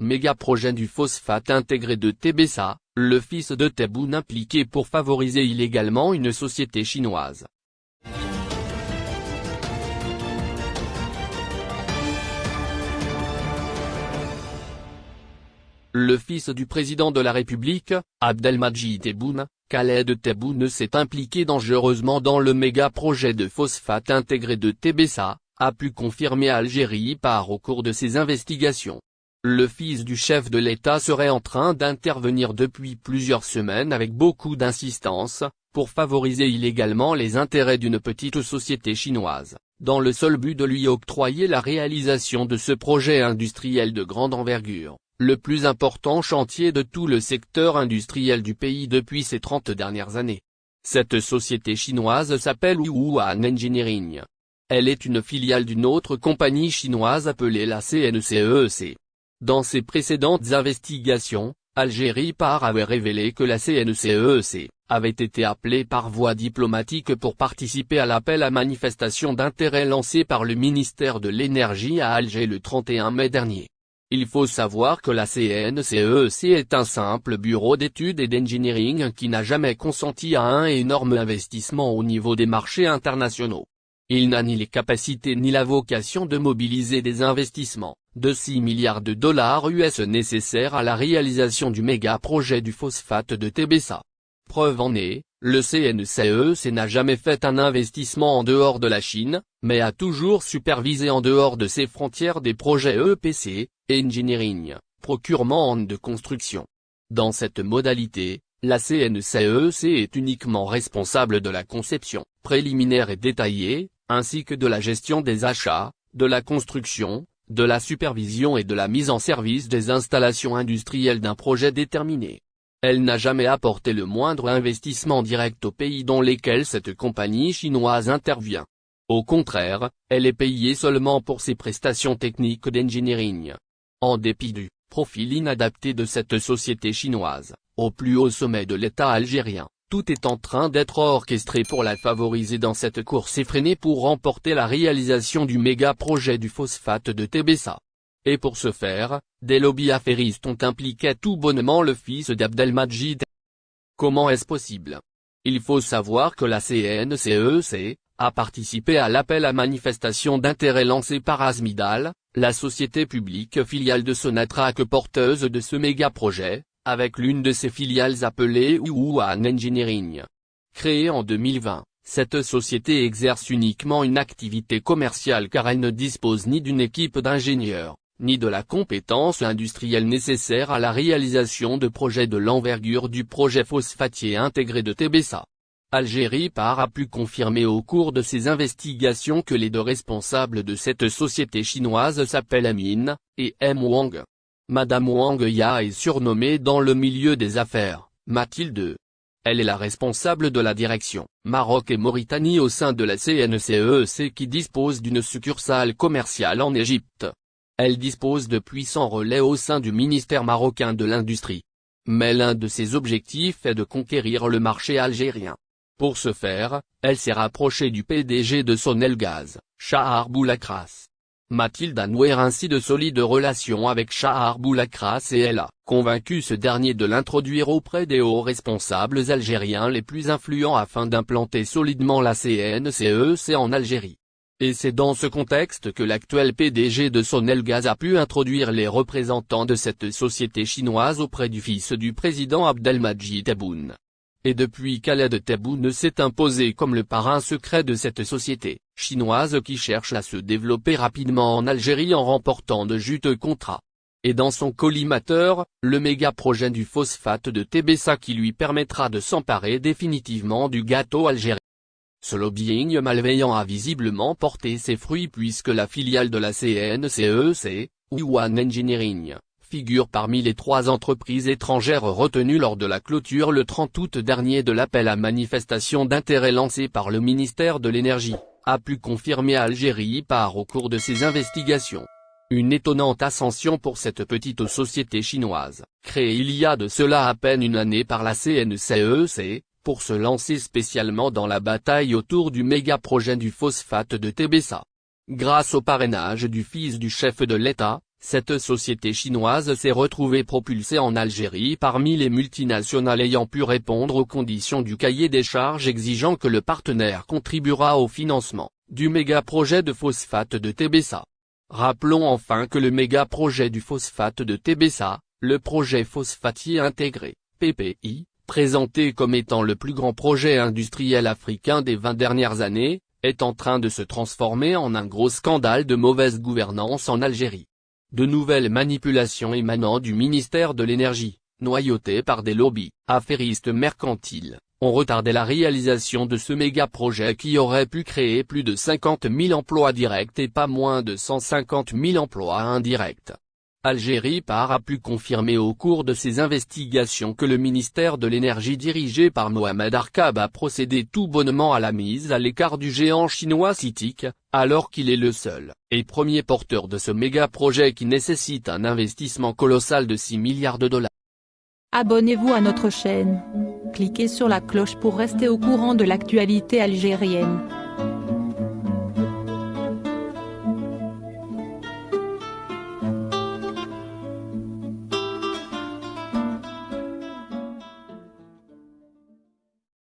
méga projet du phosphate intégré de TBSA, le fils de Tebboune impliqué pour favoriser illégalement une société chinoise. Le fils du président de la République, Abdelmadjid Tebboune, Khaled Tebboune s'est impliqué dangereusement dans le méga-projet de phosphate intégré de TBSA, a pu confirmer Algérie par au cours de ses investigations. Le fils du chef de l'État serait en train d'intervenir depuis plusieurs semaines avec beaucoup d'insistance, pour favoriser illégalement les intérêts d'une petite société chinoise, dans le seul but de lui octroyer la réalisation de ce projet industriel de grande envergure le plus important chantier de tout le secteur industriel du pays depuis ces 30 dernières années. Cette société chinoise s'appelle Wuhan Engineering. Elle est une filiale d'une autre compagnie chinoise appelée la CNCEEC. Dans ses précédentes investigations, Algérie Par avait révélé que la CNCEEC e avait été appelée par voie diplomatique pour participer à l'appel à manifestation d'intérêt lancé par le ministère de l'Énergie à Alger le 31 mai dernier. Il faut savoir que la CNCEC e est un simple bureau d'études et d'engineering qui n'a jamais consenti à un énorme investissement au niveau des marchés internationaux. Il n'a ni les capacités ni la vocation de mobiliser des investissements, de 6 milliards de dollars US nécessaires à la réalisation du méga-projet du phosphate de TBSA. Preuve en est, le CNCEC e n'a jamais fait un investissement en dehors de la Chine, mais a toujours supervisé en dehors de ses frontières des projets EPC, Engineering, procurement de construction. Dans cette modalité, la CNCEC e est uniquement responsable de la conception, préliminaire et détaillée, ainsi que de la gestion des achats, de la construction, de la supervision et de la mise en service des installations industrielles d'un projet déterminé. Elle n'a jamais apporté le moindre investissement direct aux pays dans lesquels cette compagnie chinoise intervient. Au contraire, elle est payée seulement pour ses prestations techniques d'engineering. En dépit du profil inadapté de cette société chinoise, au plus haut sommet de l'État algérien, tout est en train d'être orchestré pour la favoriser dans cette course effrénée pour remporter la réalisation du méga-projet du phosphate de TBSA. Et pour ce faire, des lobbies affairistes ont impliqué tout bonnement le fils d'Abdelmajid. Comment est-ce possible? Il faut savoir que la CNCEC, e a participé à l'appel à manifestation d'intérêt lancé par Asmidal, la société publique filiale de Sonatrach porteuse de ce méga-projet, avec l'une de ses filiales appelée Wuhan Engineering. Créée en 2020, cette société exerce uniquement une activité commerciale car elle ne dispose ni d'une équipe d'ingénieurs, ni de la compétence industrielle nécessaire à la réalisation de projets de l'envergure du projet phosphatier intégré de TBSA. Algérie Par a pu confirmer au cours de ses investigations que les deux responsables de cette société chinoise s'appellent Amin, et M. Wang. Madame Wang Ya est surnommée dans le milieu des affaires, Mathilde. Elle est la responsable de la direction, Maroc et Mauritanie au sein de la CNCEC e qui dispose d'une succursale commerciale en Égypte. Elle dispose de puissants relais au sein du ministère marocain de l'Industrie. Mais l'un de ses objectifs est de conquérir le marché algérien. Pour ce faire, elle s'est rapprochée du PDG de Sonelgaz, Shahar Boulakras. Mathilde a noué ainsi de solides relations avec Shahar Boulakras et elle a convaincu ce dernier de l'introduire auprès des hauts responsables algériens les plus influents afin d'implanter solidement la CNCEC e en Algérie. Et c'est dans ce contexte que l'actuel PDG de Sonelgaz a pu introduire les représentants de cette société chinoise auprès du fils du président Abdelmajid Tebboune et depuis Khaled Tebboune s'est imposé comme le parrain secret de cette société, chinoise qui cherche à se développer rapidement en Algérie en remportant de juteux contrats. Et dans son collimateur, le méga-projet du phosphate de TBSA qui lui permettra de s'emparer définitivement du gâteau algérien. Ce lobbying malveillant a visiblement porté ses fruits puisque la filiale de la CNCEC, Wuhan Engineering, figure parmi les trois entreprises étrangères retenues lors de la clôture le 30 août dernier de l'appel à manifestation d'intérêt lancé par le ministère de l'Énergie, a pu confirmer Algérie par au cours de ses investigations. Une étonnante ascension pour cette petite société chinoise, créée il y a de cela à peine une année par la CNCEC, e pour se lancer spécialement dans la bataille autour du méga-projet du phosphate de TBSA. Grâce au parrainage du fils du chef de l'État, Cette société chinoise s'est retrouvée propulsée en Algérie parmi les multinationales ayant pu répondre aux conditions du cahier des charges exigeant que le partenaire contribuera au financement du méga-projet de phosphate de Tébessa. Rappelons enfin que le méga-projet du phosphate de Tébessa, le projet phosphatier intégré, PPI, présenté comme étant le plus grand projet industriel africain des 20 dernières années, est en train de se transformer en un gros scandale de mauvaise gouvernance en Algérie. De nouvelles manipulations émanant du ministère de l'énergie, noyautées par des lobbies, affairistes mercantiles, ont retardé la réalisation de ce méga-projet qui aurait pu créer plus de 50 000 emplois directs et pas moins de 150 000 emplois indirects. Algérie par a pu confirmer au cours de ses investigations que le ministère de l'énergie dirigé par Mohamed Arkab a procédé tout bonnement à la mise à l'écart du géant chinois CITIC, alors qu'il est le seul et premier porteur de ce méga-projet qui nécessite un investissement colossal de 6 milliards de dollars. Abonnez-vous à notre chaîne. Cliquez sur la cloche pour rester au courant de l'actualité algérienne.